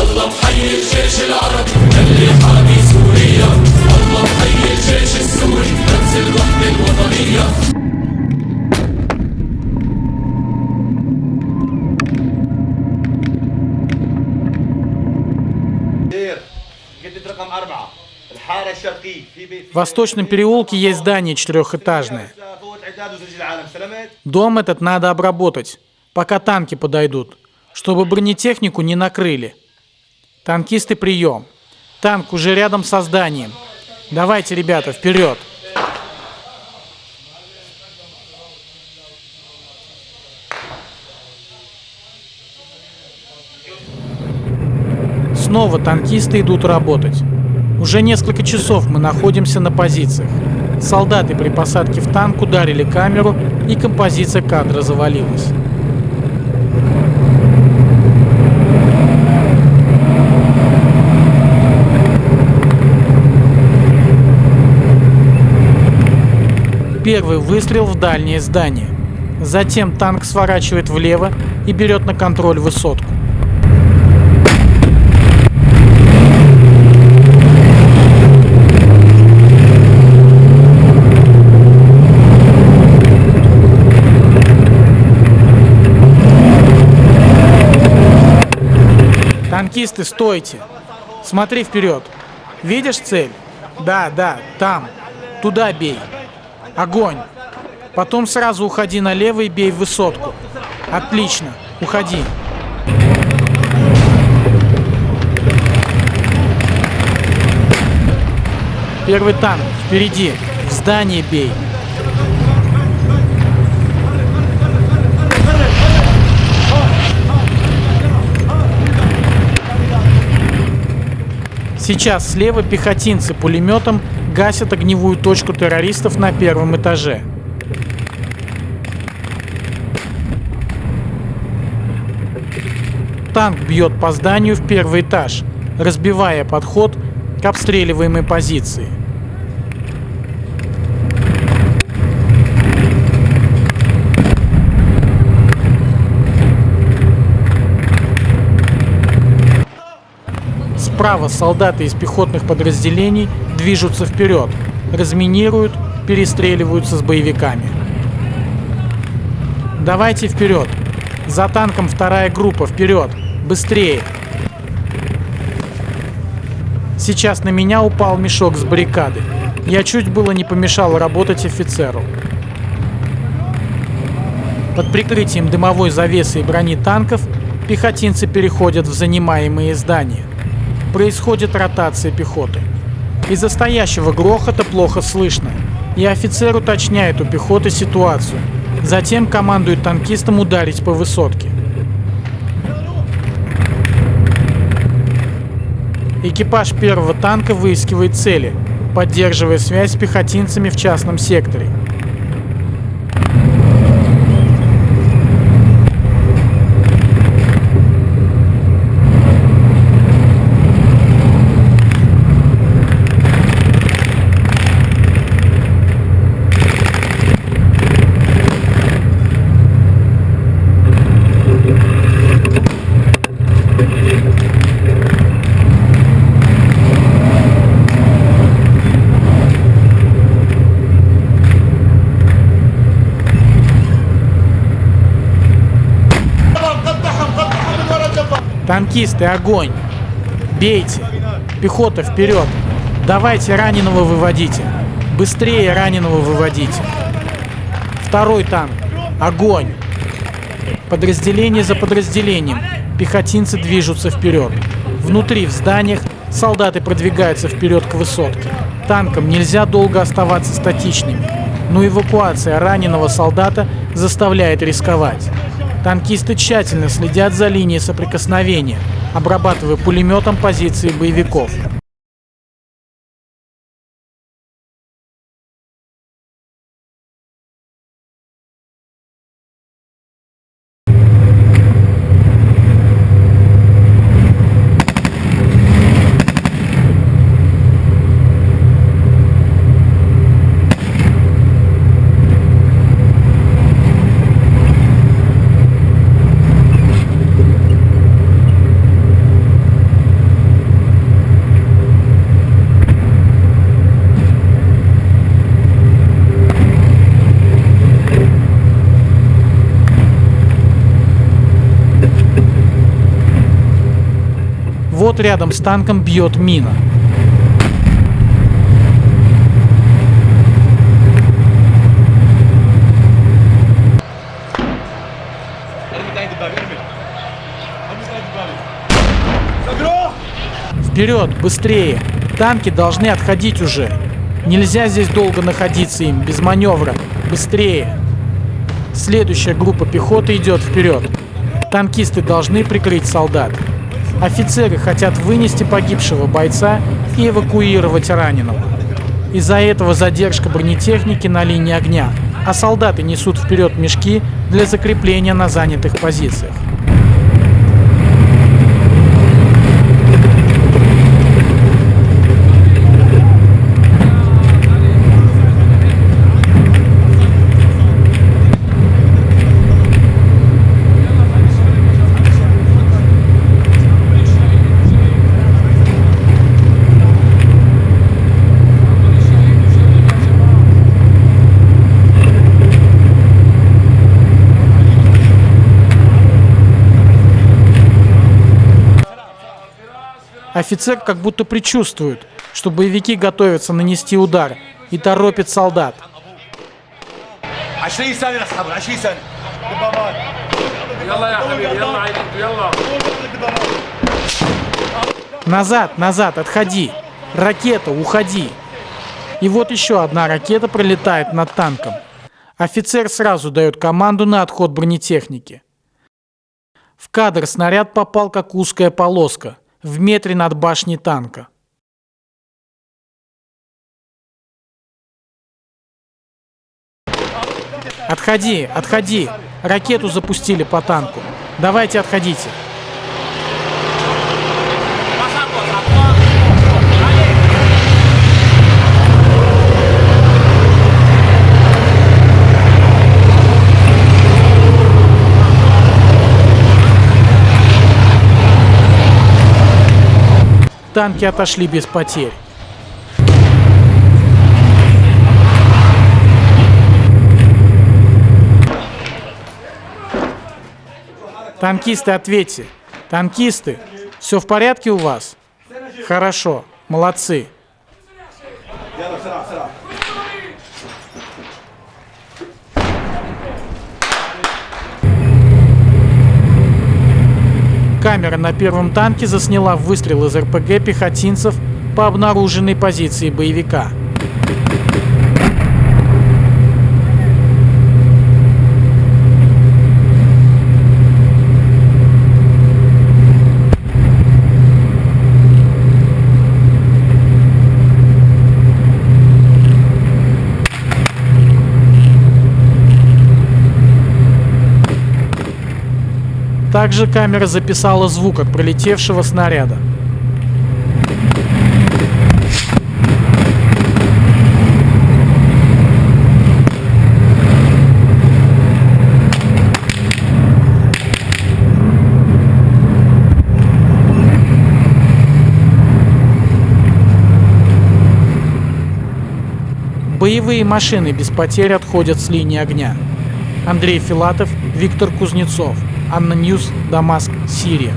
الله محيي الجيش العربي اللي حامي سوريا الله محيي الجيش السوري رمز الوحدة الوطنية جدة رقم أربعة الحارة الشرقية في بيت В Восточном переулке есть здание четырехэтажное. Дом этот надо обработать, пока танки подойдут, чтобы бронетехнику не накрыли. Танкисты, прием. Танк уже рядом со зданием. Давайте, ребята, вперед. Снова танкисты идут работать. Уже несколько часов мы находимся на позициях. Солдаты при посадке в танк ударили камеру, и композиция кадра завалилась. Первый выстрел в дальнее здание. Затем танк сворачивает влево и берет на контроль высотку. Танкисты, стойте. Смотри вперед. Видишь цель? Да, да, там. Туда бей. Огонь. Потом сразу уходи налево и бей в высотку. Отлично. Уходи. Первый танк. Впереди. В здание бей. Сейчас слева пехотинцы пулеметом гасят огневую точку террористов на первом этаже. Танк бьет по зданию в первый этаж, разбивая подход к обстреливаемой позиции. Справа солдаты из пехотных подразделений движутся вперед, разминируют, перестреливаются с боевиками. Давайте вперед. За танком вторая группа, вперед. Быстрее. Сейчас на меня упал мешок с баррикады. Я чуть было не помешал работать офицеру. Под прикрытием дымовой завесы и брони танков пехотинцы переходят в занимаемые здания. Происходит ротация пехоты. Из-за стоящего грохота плохо слышно, и офицер уточняет у пехоты ситуацию. Затем командует танкистам ударить по высотке. Экипаж первого танка выискивает цели, поддерживая связь с пехотинцами в частном секторе. Танкисты, огонь! Бейте! Пехота, вперед! Давайте раненого выводите! Быстрее раненого выводите! Второй танк! Огонь! Подразделение за подразделением. Пехотинцы движутся вперед. Внутри, в зданиях, солдаты продвигаются вперед к высотке. Танкам нельзя долго оставаться статичными, но эвакуация раненого солдата заставляет рисковать. Танкисты тщательно следят за линией соприкосновения, обрабатывая пулеметом позиции боевиков. рядом с танком бьет мина. Вперед, быстрее! Танки должны отходить уже. Нельзя здесь долго находиться им, без маневра. Быстрее! Следующая группа пехоты идет вперед. Танкисты должны прикрыть солдат. Офицеры хотят вынести погибшего бойца и эвакуировать раненого. Из-за этого задержка бронетехники на линии огня, а солдаты несут вперед мешки для закрепления на занятых позициях. Офицер как будто предчувствует, что боевики готовятся нанести удар и торопит солдат. Назад, назад, отходи. Ракета, уходи. И вот еще одна ракета пролетает над танком. Офицер сразу дает команду на отход бронетехники. В кадр снаряд попал как узкая полоска в метре над башней танка. Отходи, отходи. Ракету запустили по танку. Давайте отходите. Танки отошли без потерь. Танкисты, ответьте. Танкисты, все в порядке у вас? Хорошо, молодцы. Камера на первом танке засняла выстрел из РПГ пехотинцев по обнаруженной позиции боевика. Также камера записала звук от пролетевшего снаряда. Боевые машины без потерь отходят с линии огня. Андрей Филатов, Виктор Кузнецов. ANNA News, Дамаск, Сирия.